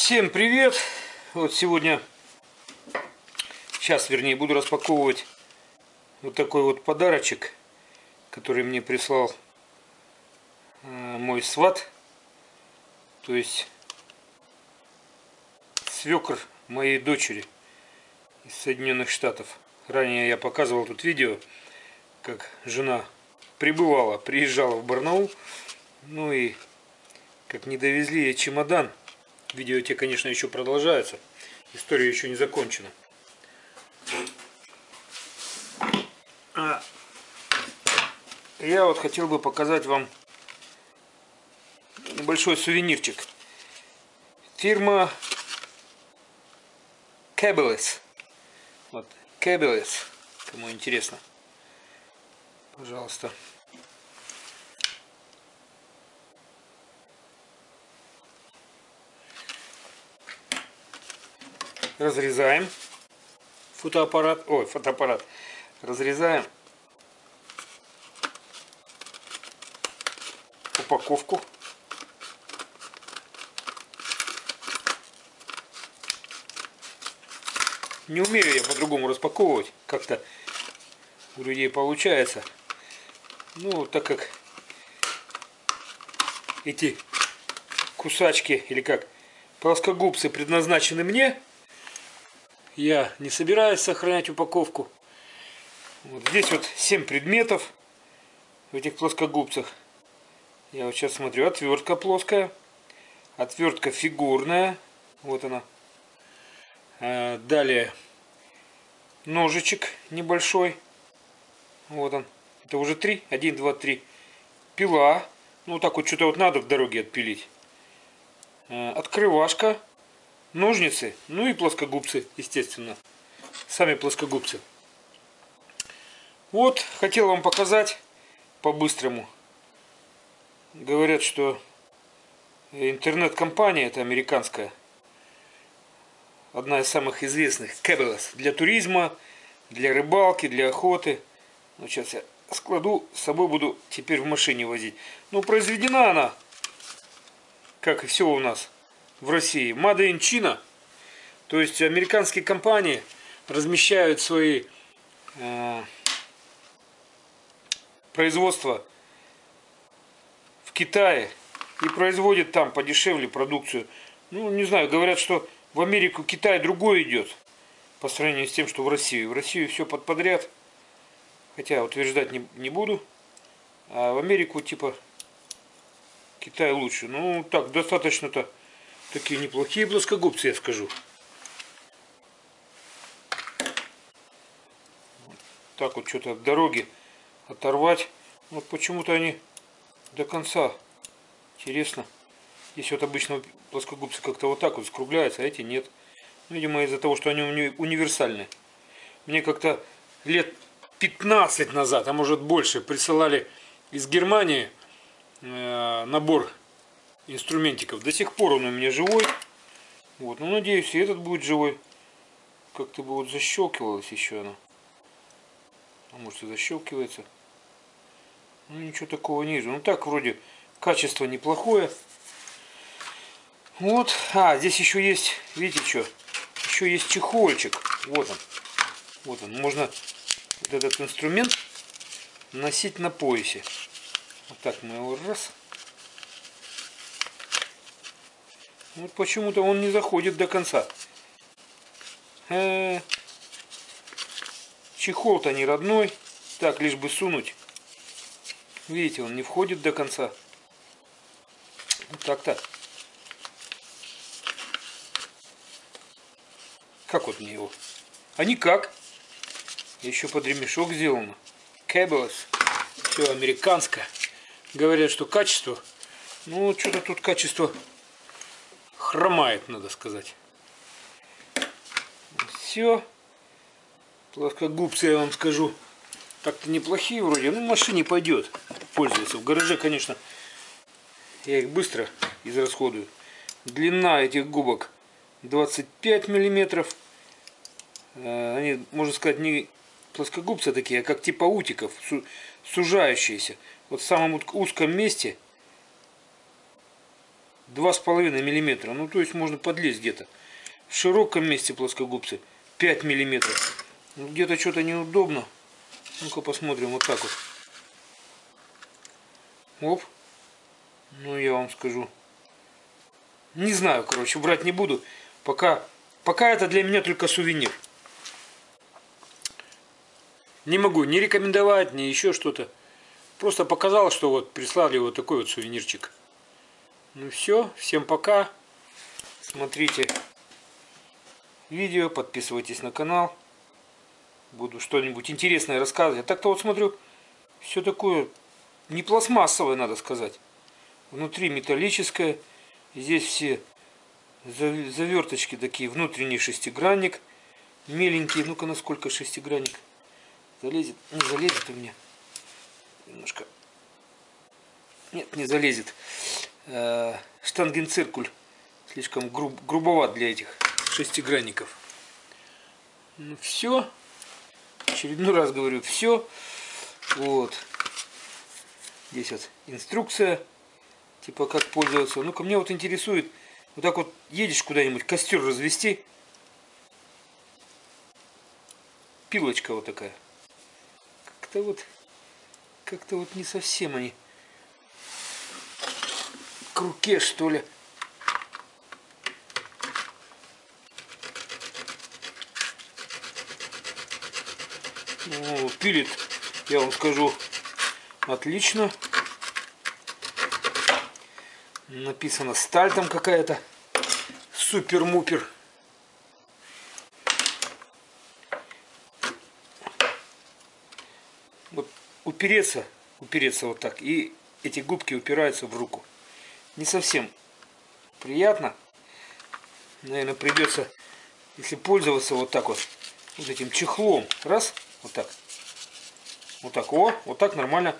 Всем привет! Вот сегодня, сейчас вернее, буду распаковывать вот такой вот подарочек, который мне прислал э, мой сват, то есть свекр моей дочери из Соединенных Штатов. Ранее я показывал тут видео, как жена прибывала, приезжала в Барнаул, ну и как не довезли ей чемодан Видео те, конечно, еще продолжаются. История еще не закончена. А я вот хотел бы показать вам небольшой сувенирчик. Фирма Cabeles. Вот, Cabeles. Кому интересно. Пожалуйста. Разрезаем фотоаппарат, ой, фотоаппарат, разрезаем упаковку. Не умею я по-другому распаковывать, как-то у людей получается. Ну, так как эти кусачки, или как, плоскогубцы предназначены мне, я не собираюсь сохранять упаковку. Вот здесь вот 7 предметов в этих плоскогубцах. Я вот сейчас смотрю, отвертка плоская, отвертка фигурная, вот она. А, далее ножичек небольшой, вот он. Это уже три, один, два, три. Пила, ну так вот что-то вот надо в дороге отпилить. А, открывашка ножницы, ну и плоскогубцы, естественно. Сами плоскогубцы. Вот, хотел вам показать по-быстрому. Говорят, что интернет-компания, это американская, одна из самых известных, Cabela's, для туризма, для рыбалки, для охоты. Ну, сейчас я складу, с собой буду теперь в машине возить. Ну, произведена она, как и все у нас, в России. Made in China. То есть американские компании размещают свои э, производства в Китае и производят там подешевле продукцию. Ну, не знаю, говорят, что в Америку Китай другой идет по сравнению с тем, что в Россию. В Россию все под подряд, хотя утверждать не, не буду. А в Америку типа Китай лучше. Ну, так, достаточно-то Такие неплохие плоскогубцы, я скажу. Так вот что-то от дороги оторвать. Вот почему-то они до конца. Интересно. Здесь вот обычно плоскогубцы как-то вот так вот скругляются, а эти нет. Ну, видимо, из-за того, что они уни универсальны. Мне как-то лет 15 назад, а может больше, присылали из Германии э, набор инструментиков. До сих пор он у меня живой. Вот, ну надеюсь, и этот будет живой. Как-то бы вот защелкивалось еще оно. А может и защелкивается. Ну ничего такого не вижу. Ну так вроде качество неплохое. Вот. А, здесь еще есть, видите что? Еще есть чехольчик. Вот он. Вот он. Можно вот этот инструмент носить на поясе. Вот так мы его раз. Вот почему-то он не заходит до конца. Э -э Чехол-то не родной. Так, лишь бы сунуть. Видите, он не входит до конца. Вот так-то. Как вот мне его? А никак. Еще под ремешок сделано. Cables. Все американское. Говорят, что качество. Ну, что-то тут качество хромает, надо сказать. Все. Плоскогубцы, я вам скажу, так-то неплохие вроде. Ну, машине пойдет пользоваться. В гараже, конечно, я их быстро израсходую. Длина этих губок 25 миллиметров. Э, они, можно сказать, не плоскогубцы такие, а как типа утиков, сужающиеся. Вот в самом узком месте 2,5 миллиметра. Ну, то есть можно подлезть где-то. В широком месте плоскогубцы 5 миллиметров. Ну, где-то что-то неудобно. Ну-ка посмотрим вот так вот. Оп. Ну, я вам скажу. Не знаю, короче, брать не буду. Пока, пока это для меня только сувенир. Не могу ни рекомендовать, ни еще что-то. Просто показал, что вот прислали вот такой вот сувенирчик. Ну все, всем пока. Смотрите видео, подписывайтесь на канал. Буду что-нибудь интересное рассказывать. А так-то вот смотрю, все такое не пластмассовое, надо сказать. Внутри металлическое. Здесь все заверточки такие, внутренний шестигранник. Меленький. Ну-ка, насколько шестигранник залезет? Не залезет у меня. Немножко. Нет, не залезет. Э, штангенциркуль. Слишком груб, грубоват для этих шестигранников. Ну все. Очередной раз говорю, все. Вот. Здесь вот инструкция. Типа как пользоваться. Ну-ка, мне вот интересует. Вот так вот едешь куда-нибудь, костер развести. Пилочка вот такая. Как-то вот... Как-то вот не совсем они к руке, что ли. Ну, пилит, я вам скажу, отлично. Написано сталь там какая-то. Супер-мупер. Вот упереться, упереться вот так. И эти губки упираются в руку. Не совсем приятно. Наверное, придется, если пользоваться вот так вот, вот этим чехлом. Раз, вот так. Вот так, о, вот так нормально.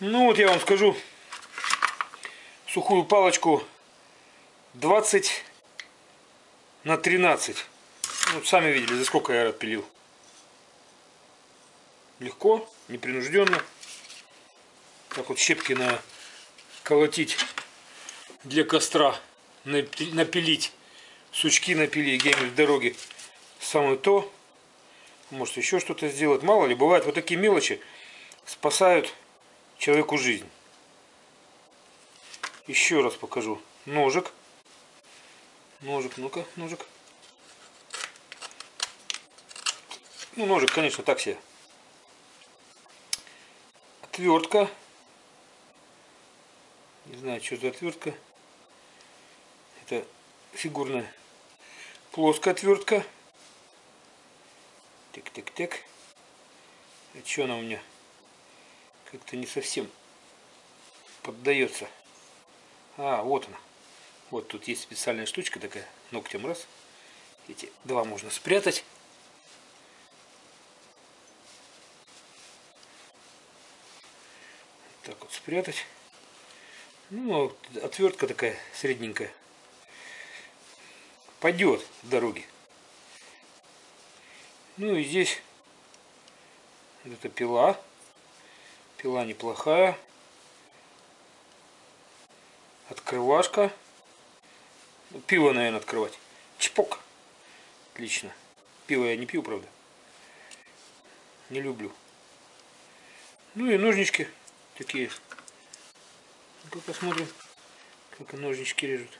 Ну вот я вам скажу, сухую палочку 20 на 13. Ну, сами видели, за сколько я отпилил. Легко, непринужденно. Так вот щепки на колотить для костра, напилить, сучки напилить где-нибудь в дороге. Самое то. Может еще что-то сделать. Мало ли, бывает вот такие мелочи спасают человеку жизнь. Еще раз покажу. Ножик. Ножик, ну-ка, ножик. Ну, ножик, конечно, так себе. Отвертка. Не знаю, что за отвертка. Это фигурная плоская отвертка. Так-так-так. А что она у меня? как-то не совсем поддается. А, вот она. Вот тут есть специальная штучка такая, ногтем раз. Эти два можно спрятать. Так вот спрятать. Ну, отвертка такая средненькая. Пойдет в дороге. Ну и здесь эта пила. Пила неплохая. Открывашка. Ну, пиво, наверное, открывать. Чпок. Отлично. Пиво я не пью, правда. Не люблю. Ну и ножнички такие. Ну-ка посмотрим, как ножнички режут.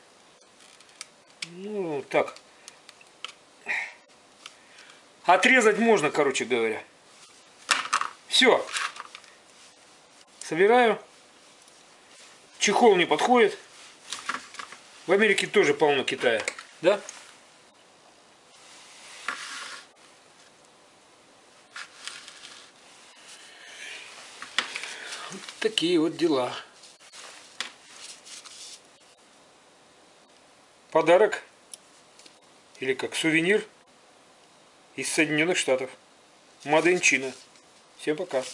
Ну, так. Отрезать можно, короче говоря. Все. Собираю. Чехол не подходит. В Америке тоже полно Китая. Да? Вот такие вот дела. Подарок. Или как сувенир из Соединенных Штатов. China. Всем пока.